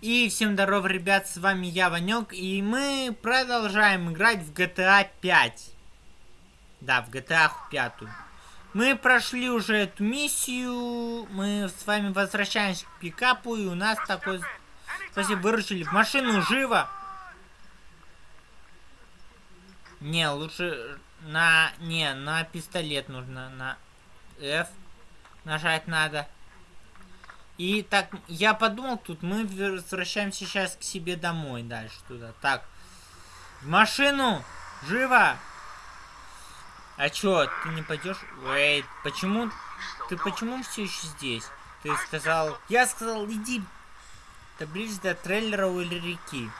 И всем здоров, ребят, с вами я, Ванек, и мы продолжаем играть в GTA 5. Да, в GTA 5. Мы прошли уже эту миссию, мы с вами возвращаемся к пикапу, и у нас такой... Спасибо, выручили. В машину, живо! Не, лучше на... Не, на пистолет нужно, на F нажать надо. И так, я подумал, тут мы возвращаемся сейчас к себе домой дальше туда. Так, в машину! Живо! А чё, ты не пойдешь? Вейт, почему? Ты почему все еще здесь? Ты сказал... Я сказал, иди таблиц до трейлера или реки.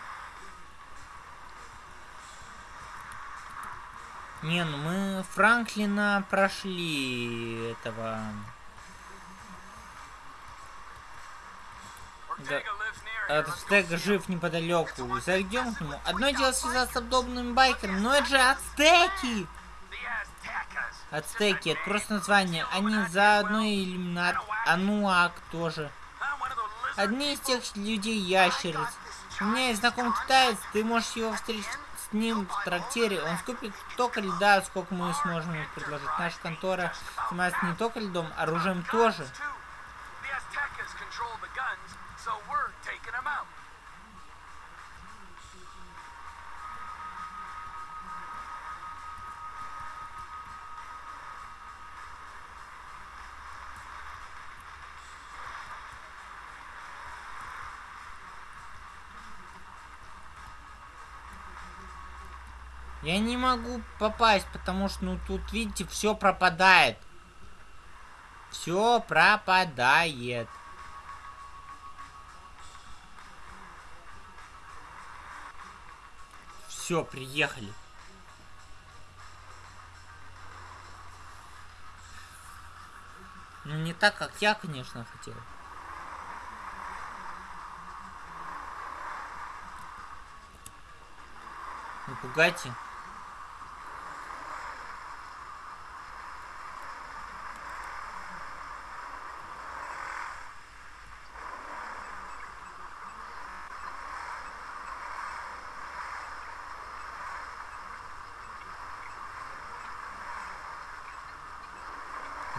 Не, ну мы Франклина прошли этого... Да. Ацтек жив неподалеку. Зайдем к нему. Одно дело связаться с подобными байкерами, но это же ацтеки! Ацтеки, это просто название. Они заодно и иллюминат. Ануак тоже. Одни из тех людей ящериц. У меня есть знакомый китаец, ты можешь его встретить с ним в трактире. Он скупит только льда, сколько мы сможем ему предложить. Наша контора занимается не только льдом, оружием тоже. Я не могу попасть, потому что, ну, тут, видите, все пропадает. Все пропадает. Все, приехали. Ну, не так, как я, конечно, хотел. Не пугайте.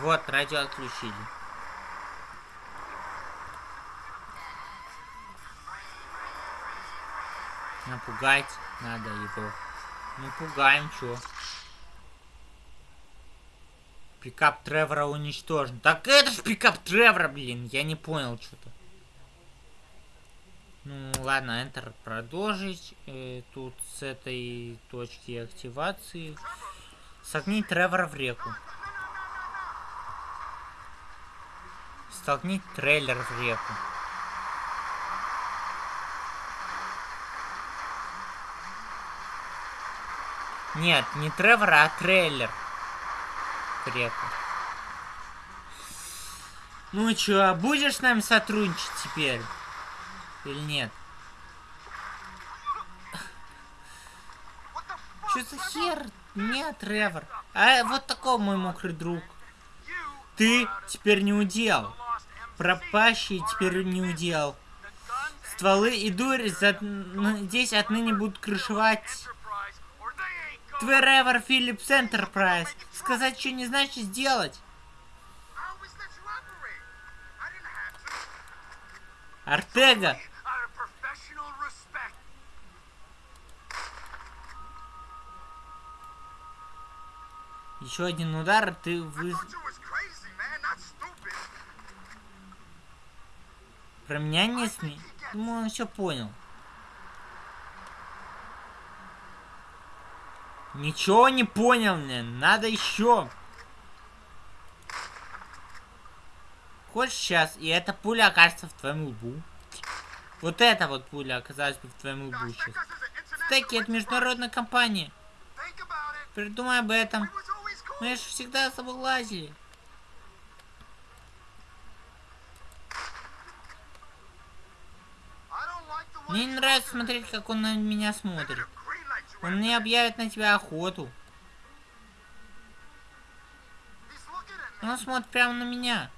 Вот, радио отключили. Напугать надо его. Ну, пугаем, чё. Пикап Тревора уничтожен. Так это ж пикап Тревора, блин. Я не понял что-то. Ну, ладно, Enter продолжить. Э, тут с этой точки активации. Согни Тревора в реку. Столкни трейлер в реку. Нет, не Тревор, а трейлер. В реку. Ну чё, а будешь с нами сотрудничать теперь? Или нет? Что за хер? Нет, Тревор. А вот такой мой мокрый друг. Ты теперь не удел пропащий теперь не удел. Стволы и дурь за... здесь отныне будут крышевать... Тверевер Philips Enterprise. Сказать, что не значит сделать. Артега. Еще один удар, ты вы... Про меня не СМИ. Думаю, он все понял. Ничего не понял мне. Надо еще. Хочешь сейчас, и эта пуля окажется в твоем лбу. Вот эта вот пуля оказалась бы в твоем лбу сейчас. Стеки, это международная компания. Придумай об этом. Мы же всегда соблазили. Мне не нравится смотреть, как он на меня смотрит. Он мне объявит на тебя охоту. Он смотрит прямо на меня.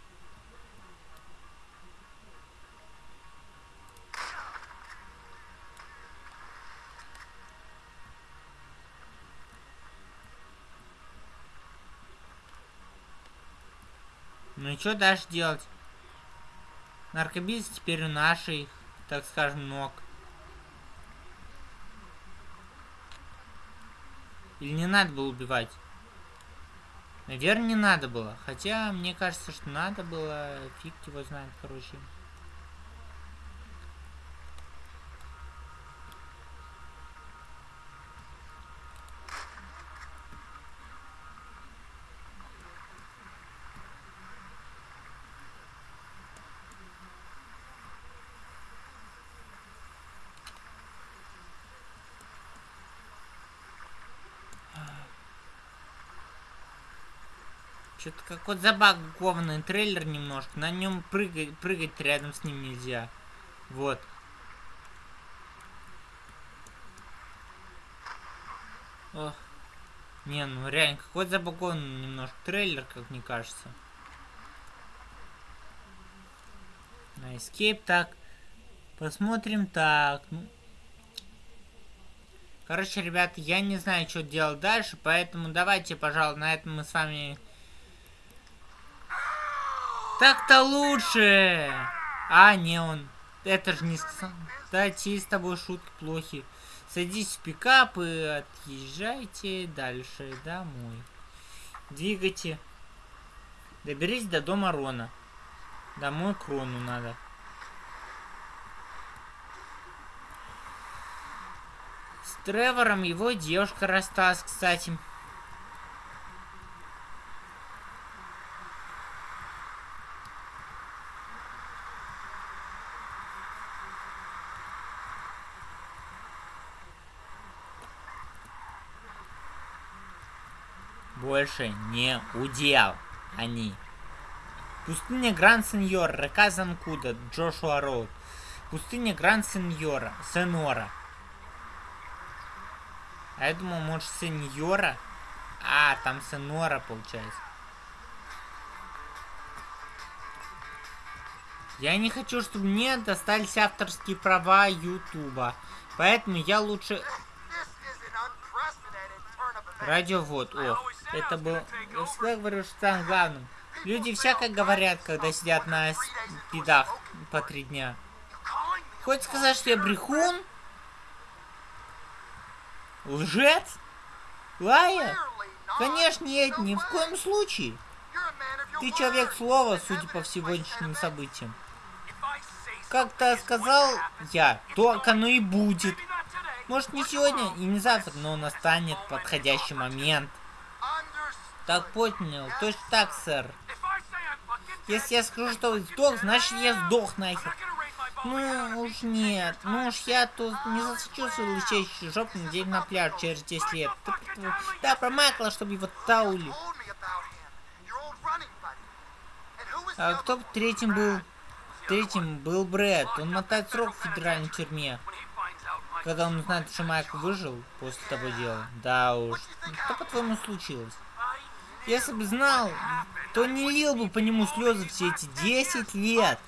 Ну и что дальше делать? Наркобиз теперь у нашей так скажем, ног. Или не надо было убивать? Наверное, не надо было. Хотя, мне кажется, что надо было. Фиг его знает, короче. Что-то какой-то забагованный трейлер немножко. На нем прыгать, прыгать рядом с ним нельзя. Вот. Ох. Не, ну реально, какой-то забагованный немножко трейлер, как мне кажется. На escape так. Посмотрим так. Ну. Короче, ребята, я не знаю, что делать дальше, поэтому давайте, пожалуй, на этом мы с вами так-то лучше! А, не он. Это же не... Да, те с тобой шутки плохи. Садись в пикап и отъезжайте дальше домой. Двигайте. Доберись до дома Рона. Домой к Рону надо. С Тревором его девушка рассталась, кстати. Больше не удел они. Пустыня Гранд Сеньор, река Занкуда, Джошуа Роуд. Пустыня Гранд Сеньора, Сенора. А я думал, может, Сеньора? А, там Сенора, получается. Я не хочу, чтобы мне достались авторские права Ютуба. Поэтому я лучше... Радиовод, о. Это был... Я всегда говорю, что там главным. Люди всякое говорят, когда сидят на спидах по три дня. Хочешь сказать, что я брехун? Лжец? Лая? Конечно, нет, ни в коем случае. Ты человек слова, судя по сегодняшним событиям. Как-то сказал я, то оно и будет. Может не сегодня и не завтра, но настанет подходящий момент. Так понял, точно так, сэр. Если я скажу, что сдох, значит я сдох нахер. Ну уж нет, ну уж я тут не засечу свою лысеющую жопу день на пляж через 10 лет. Ты, да, про Майкла, чтобы его таули. А кто третьим был? Третьим был Брэд. Он мотает срок в федеральной тюрьме. Когда он узнает, что Майкл выжил после того дела. Да уж. Что по-твоему случилось? Если бы знал, то не лил бы по нему слезы все эти 10 лет.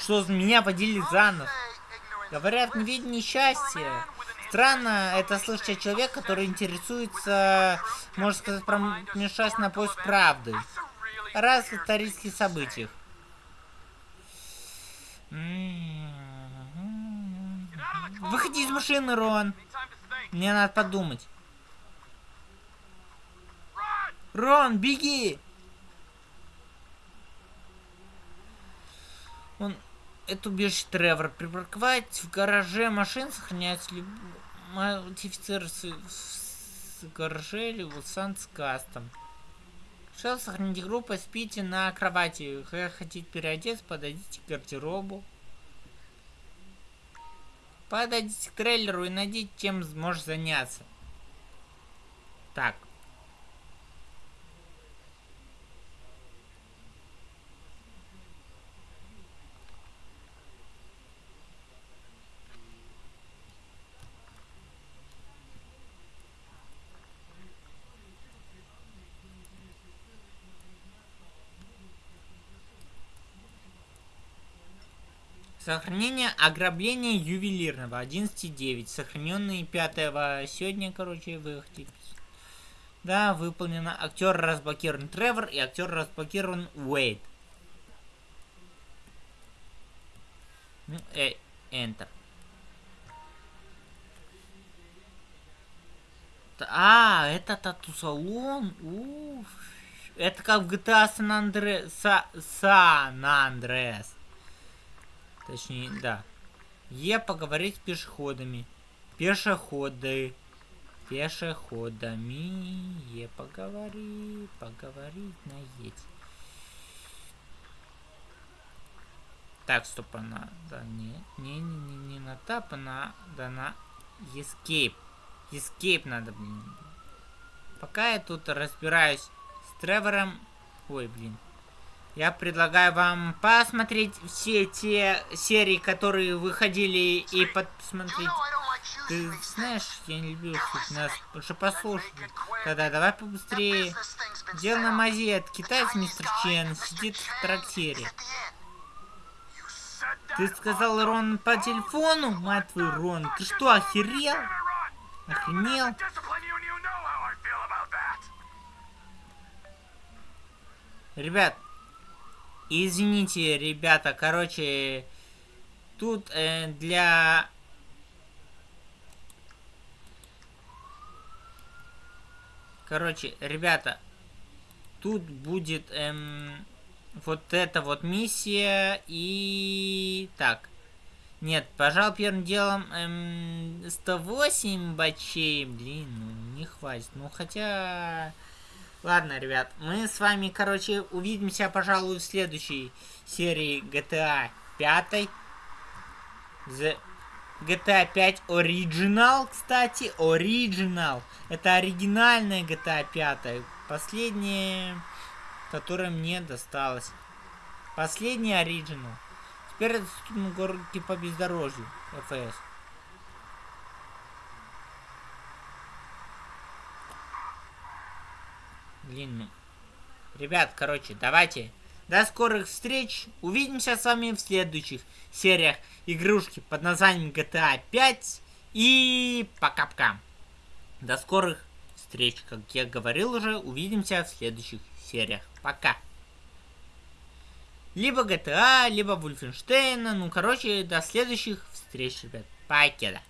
Что меня водили за нос. Говорят, не видно несчастье. Странно это слышать от человека, который интересуется, можно сказать, промешать на поиск правды. О разных исторических событиях. Выходи из машины, Рон. Мне надо подумать. Рон, беги! Он... Это убежище Тревор. Припарковать в гараже машин сохраняется ли... Модифицировать с гараже или Санс Кастом. Что сохраните группу, спите на кровати. Хотите переодеться, подойдите к гардеробу. Подойдите к трейлеру и найдите, чем сможешь заняться. Так. Сохранение ограбления ювелирного 11.9. Сохраненные 5 сегодня, короче, выехали. Да, выполнено. Актер разблокирован Тревор и актер разблокирован Уэйд. Ну, э, Enter. А, это тату-салон. Уф. Это как в GTA San Andreas. San Andreas. Точнее, да. Е поговорить с пешеходами. Пешеходы. Пешеходами. Е поговори. Поговорить на едь. Так, стоп, она... Да, не, не, не, не, не на тап, она... Да, на... Escape. Escape надо, блин. Пока я тут разбираюсь с Тревором... Ой, блин. Я предлагаю вам посмотреть все те серии, которые выходили, и посмотреть... Ты знаешь, я не люблю слушать нас, лучше послушай. Да-да, давай побыстрее. Дело на мазет. Китаец мистер Чен сидит в трактире. Ты сказал Рон по телефону? Мать твою, Рон, ты что, охерел? Охренел? Ребят, извините, ребята, короче, тут э, для... Короче, ребята, тут будет эм, вот эта вот миссия и... Так, нет, пожалуй, первым делом эм, 108 бачей. Блин, ну не хватит. Ну хотя... Ладно, ребят, мы с вами, короче, увидимся, пожалуй, в следующей серии GTA 5. The GTA 5 Original, кстати, Original. Это оригинальная GTA 5. Последняя, которая мне досталась. Последний Original. Теперь это доступно городе по бездорожью. ФС. Блин, ну. Ребят, короче, давайте. До скорых встреч. Увидимся с вами в следующих сериях игрушки под названием GTA 5. И пока-пока. До скорых встреч. Как я говорил уже, увидимся в следующих сериях. Пока. Либо GTA, либо Wolfenstein. Ну, короче, до следующих встреч, ребят. Покеда.